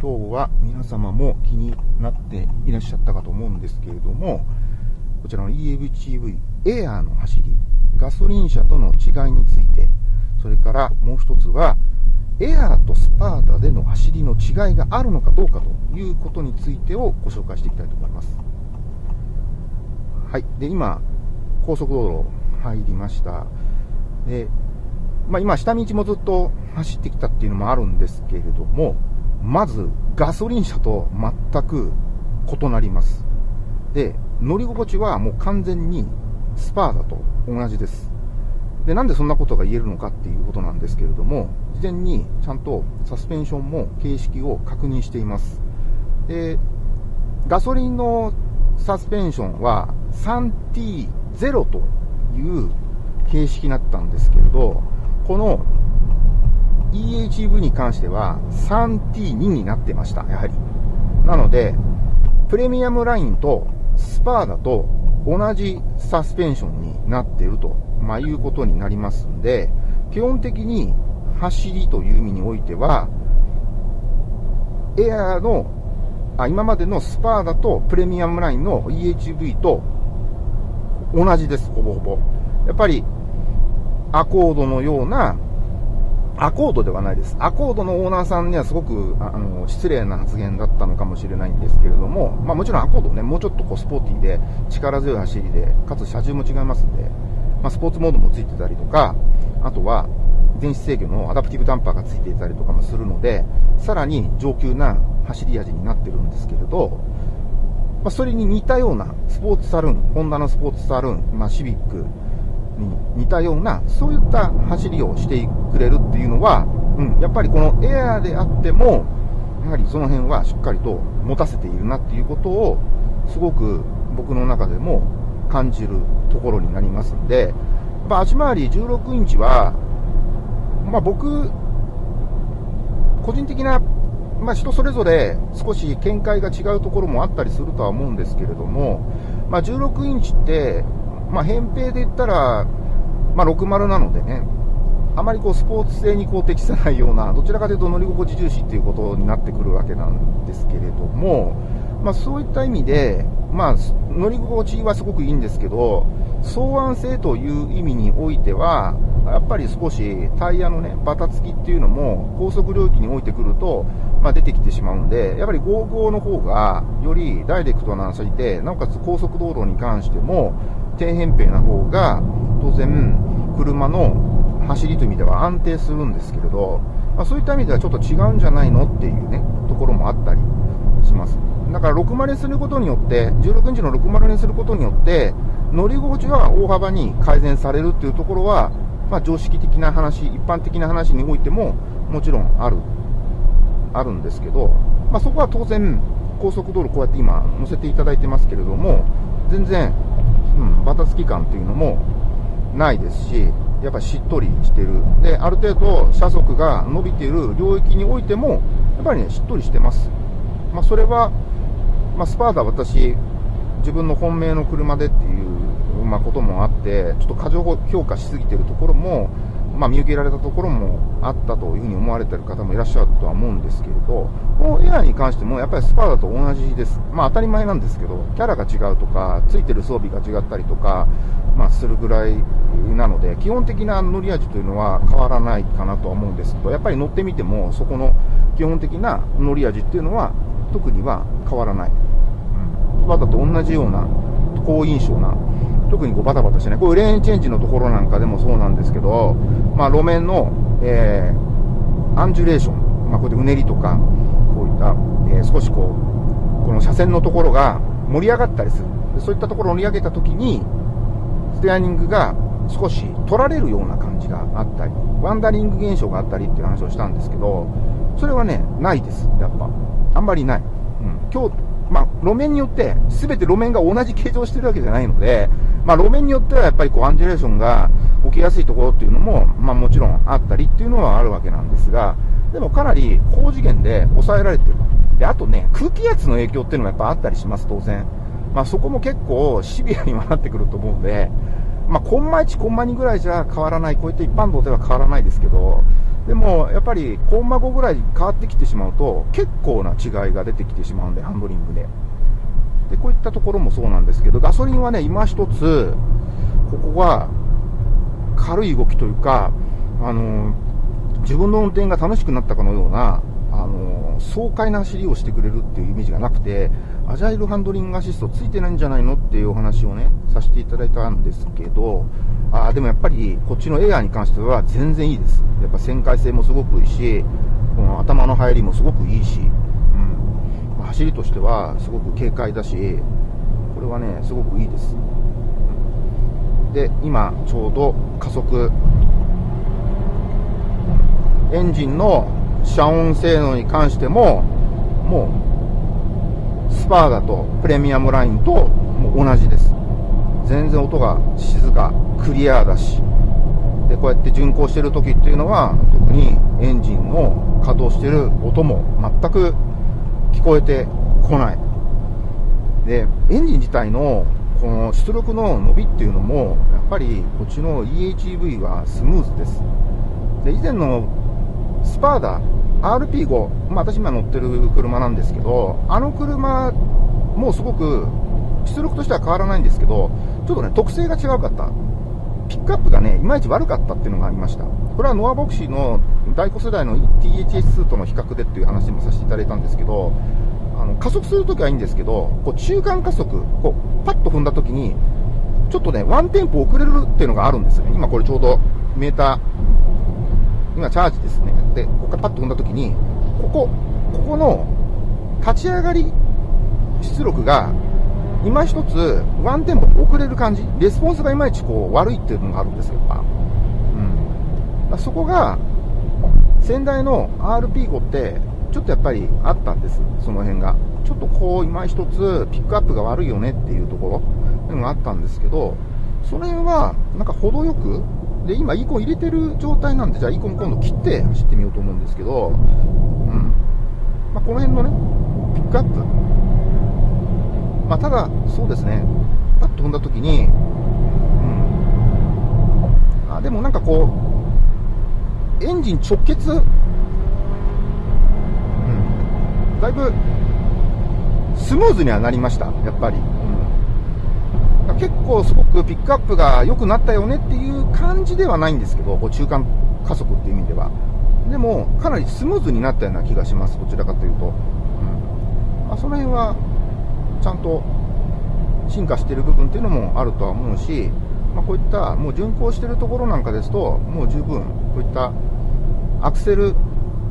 今日は皆様も気になっていらっしゃったかと思うんですけれども、こちらの EVTV エアーの走り、ガソリン車との違いについて、それからもう一つは、エアーとスパーダでの走りの違いがあるのかどうかということについてをご紹介していきたいと思います。はい。で、今、高速道路入りました。で、まあ今、下道もずっと走ってきたっていうのもあるんですけれども、まず、ガソリン車と全く異なります。で、乗り心地はもう完全にスパーダと同じです。で、なんでそんなことが言えるのかっていうことなんですけれども、事前にちゃんとサスペンションも形式を確認しています。で、ガソリンのサスペンションは 3T0 という形式になったんですけれど、この EHV に関しては 3T2 になってました、やはり。なので、プレミアムラインとスパーだと同じサスペンションになっていると、まあ、いうことになりますんで、基本的に走りという意味においては、エアーの、あ今までのスパーダとプレミアムラインの EHV と同じです、ほぼほぼ。やっぱり、アコードのようなアコードではないです。アコードのオーナーさんにはすごくあの失礼な発言だったのかもしれないんですけれども、まあ、もちろんアコードね、もうちょっとこうスポーティーで力強い走りで、かつ車重も違いますんで、まあ、スポーツモードもついてたりとか、あとは電子制御のアダプティブダンパーがついていたりとかもするので、さらに上級な走り味になってるんですけれど、まあ、それに似たようなスポーツサルーン、ホンダのスポーツサルーン、まあ、シビック、に似たような、そういった走りをしてくれるっていうのは、うん、やっぱりこのエアーであっても、やはりその辺はしっかりと持たせているなっていうことを、すごく僕の中でも感じるところになりますんで、まあ、足回り16インチは、まあ、僕、個人的な、まあ、人それぞれ少し見解が違うところもあったりするとは思うんですけれども、まあ、16インチって、まあ、扁平で言ったら、まあ、60なのでね、あまりこうスポーツ性にこう適さないような、どちらかというと乗り心地重視っていうことになってくるわけなんですけれども、まあ、そういった意味で、まあ、乗り心地はすごくいいんですけど、双安性という意味においては、やっぱり少しタイヤのね、バタつきっていうのも高速領域においてくると、まあ、出てきてしまうんで、やっぱり55の方がよりダイレクトな走りで、なおかつ高速道路に関しても、低扁平な方が、当然、車の走りという意味では安定するんですけれど、まあ、そういった意味ではちょっと違うんじゃないのっていうね、ところもあったりします。だから60にすることによって、16インチの60にすることによって、乗り心地は大幅に改善されるっていうところは、まあ、常識的な話、一般的な話においても、もちろんある、あるんですけど、まあ、そこは当然、高速道路こうやって今乗せていただいてますけれども、全然うん、バタつき感っていうのもないですし、やっぱしっとりしてる。で、ある程度車速が伸びている領域においても、やっぱりね、しっとりしてます。まあ、それは、まあ、スパーダ私、自分の本命の車でっていう、まあ、こともあって、ちょっと過剰評価しすぎてるところも、まあ、見受けられたところもあったというふうに思われている方もいらっしゃるとは思うんですけれど、このエアに関してもやっぱりスパーダと同じです。まあ当たり前なんですけど、キャラが違うとか、ついてる装備が違ったりとか、まあするぐらいなので、基本的な乗り味というのは変わらないかなとは思うんですけど、やっぱり乗ってみても、そこの基本的な乗り味っていうのは特には変わらない。うん、スパーダと同じような好印象な特にこうバタバタしてね、こういうレーンチェンジのところなんかでもそうなんですけど、まあ、路面の、えー、アンジュレーション、まあ、こうやってうねりとか、こういった、えー、少しこう、この車線のところが盛り上がったりする。そういったところを盛り上げたときに、ステアリングが少し取られるような感じがあったり、ワンダリング現象があったりっていう話をしたんですけど、それはね、ないです、やっぱ。あんまりない。うん。今日、まあ、路面によって、すべて路面が同じ形状してるわけじゃないので、まあ、路面によってはやっぱりこうアンジュレーションが起きやすいところっていうのも、まあ、もちろんあったりっていうのはあるわけなんですが、でもかなり高次元で抑えられてる。で、あとね、空気圧の影響っていうのもやっぱあったりします、当然。まあ、そこも結構シビアにはなってくると思うんで、まあ、コンマ1、コンマ2ぐらいじゃ変わらない、こういった一般道では変わらないですけど、でも、やっぱり、コンマ5ぐらい変わってきてしまうと、結構な違いが出てきてしまうんで、ハンドリングで。で、こういったところもそうなんですけど、ガソリンはね、今一つ、ここが、軽い動きというか、あの、自分の運転が楽しくなったかのような、あの、爽快な走りをしてくれるっていうイメージがなくて、アジャイルハンドリングアシストついてないんじゃないのっていうお話をね、させていただいたんですけど、あでもやっぱりこっちのエアーに関しては全然いいです。やっぱ旋回性もすごくいいし、この頭の入りもすごくいいし、走りとしてはすごく軽快だし、これはね、すごくいいです。で、今ちょうど加速、エンジンの遮音性能に関しても、もうスパーダとプレミアムラインとも同じです。全然音が静か、クリアだし、で、こうやって巡航してる時っていうのは、特にエンジンの稼働してる音も全く聞こえてこない。で、エンジン自体のこの出力の伸びっていうのも、やっぱりこっちの EHEV はスムーズです。で、以前のスパーダ RP5、まあ、私今乗ってる車なんですけど、あの車もすごく出力としては変わらないんですけど、ちょっとね、特性が違うかった。ピックアップがね、いまいち悪かったっていうのがありました。これはノアボクシーの第5世代の THS2 との比較でっていう話もさせていただいたんですけど、あの加速するときはいいんですけど、こう中間加速、こうパッと踏んだときに、ちょっとね、ワンテンポ遅れるっていうのがあるんですよね。今これちょうどメーター、今チャージですね。で、ここからパッと踏んだときに、ここ、ここの立ち上がり出力が、今一つワンテンポ遅れる感じ、レスポンスがいまいちこう悪いっていうのがあるんですよ、やっぱ。うん。そこが、先代の RP5 って、ちょっとやっぱりあったんです、その辺が。ちょっとこう、今一つピックアップが悪いよねっていうところ、っていうのがあったんですけど、その辺は、なんか程よく、で、今、イコン入れてる状態なんで、じゃあ、イコン今度切って走ってみようと思うんですけど、うん。まあ、この辺のね、ピックアップ。まあ、ただ、そうですね、パッと踏んだ時に、うん。あ、でもなんかこう、エンジン直結、うん。だいぶ、スムーズにはなりました、やっぱり。うん結構すごくピックアップが良くなったよねっていう感じではないんですけど、こう中間加速っていう意味では。でも、かなりスムーズになったような気がします、どちらかというと。うんまあ、その辺は、ちゃんと進化している部分っていうのもあるとは思うし、まあ、こういったもう巡航しているところなんかですと、もう十分、こういったアクセル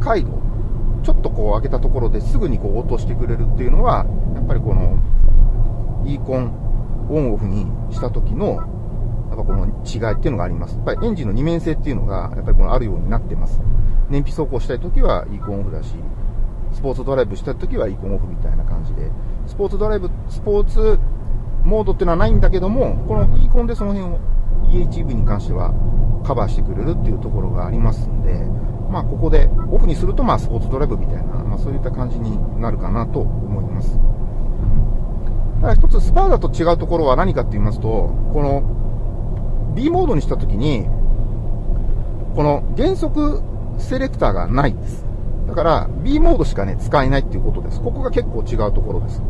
回路、ちょっとこう上げたところですぐにこう落としてくれるっていうのは、やっぱりこの、イーコンオンオフにした時の、やっぱこの違いっていうのがあります。やっぱりエンジンの二面性っていうのが、やっぱりこのあるようになってます。燃費走行したい時はイーコンオフだし、スポーツドライブしたい時はイコンオフみたいな感じで、スポーツドライブ、スポーツモードっていうのはないんだけども、このイーコンでその辺を EHEV に関してはカバーしてくれるっていうところがありますんで、まあここでオフにするとまあスポーツドライブみたいな、まあそういった感じになるかなと思います。ただ一つスパーダと違うところは何かって言いますと、この B モードにしたときに、この減速セレクターがないんです。だから B モードしかね、使えないっていうことです。ここが結構違うところです。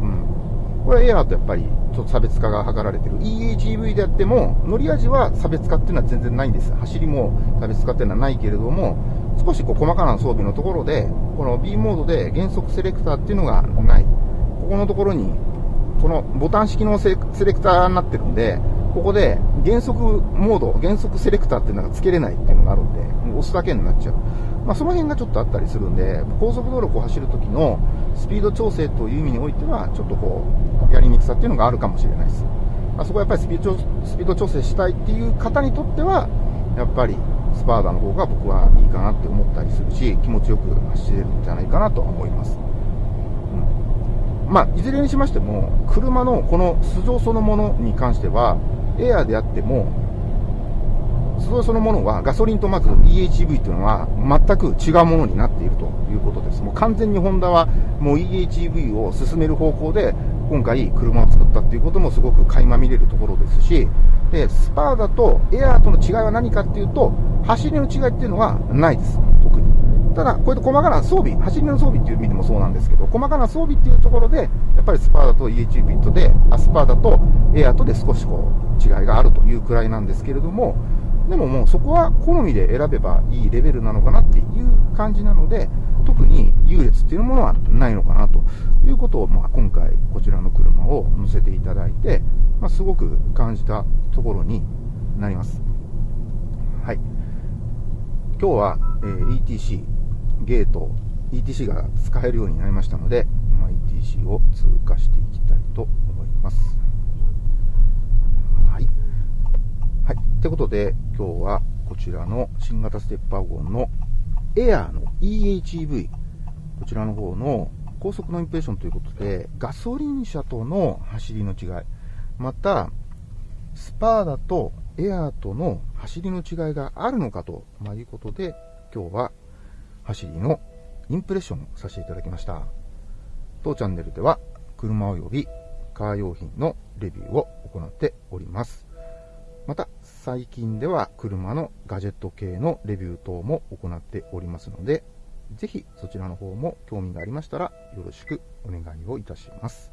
うん。これはエアーとやっぱりちょっと差別化が図られてる。EHEV であっても、乗り味は差別化っていうのは全然ないんです。走りも差別化っていうのはないけれども、少しこう細かな装備のところで、この B モードで減速セレクターっていうのがない。ここのところにこのボタン式のセレクターになってるんで、ここで減速モード、減速セレクターっていうのが付けれないっていうのがあるんで、押すだけになっちゃう。まあ、その辺がちょっとあったりするんで、高速道路を走るときのスピード調整という意味においては、ちょっとこう、やりにくさっていうのがあるかもしれないです。まあ、そこはやっぱりスピードスピード調整したいっていう方にとっては、やっぱりスパーダの方が僕はいいかなって思ったりするし、気持ちよく走れるんじゃないかなとは思います。まあ、いずれにしましても、車のこの素性そのものに関しては、エアーであっても、そのものはガソリンとまず EHEV というのは全く違うものになっているということです。もう完全にホンダはもう EHV を進める方向で今回車を作ったっていうこともすごく垣間見れるところですし、で、スパーダとエアーとの違いは何かっていうと、走りの違いっていうのはないです。特に。ただ、こうやって細かな装備、走りの装備っていう意味でもそうなんですけど、細かな装備っていうところで、やっぱりスパーダと EH ビットで、あスパーダとエアーとで少しこう、違いがあるというくらいなんですけれども、でももうそこは好みで選べばいいレベルなのかなっていう感じなので、特に優劣っていうものはないのかなということを、まあ、今回こちらの車を乗せていただいて、まあ、すごく感じたところになります。はい。今日は、え、ETC、ゲート、ETC が使えるようになりましたので、まあ、ETC を通過していきたいと思います。はい。はい。ってことで、今日はこちらの新型ステップワゴンのエアーの EHEV、こちらの方の高速のインプレッションということで、ガソリン車との走りの違い、また、スパーダとエアーとの走りの違いがあるのかと、まあ、いうことで、今日は走りのインプレッションをさせていただきました。当チャンネルでは、車及びカー用品のレビューを行っております。また、最近では車のガジェット系のレビュー等も行っておりますので、ぜひそちらの方も興味がありましたらよろしくお願いをいたします。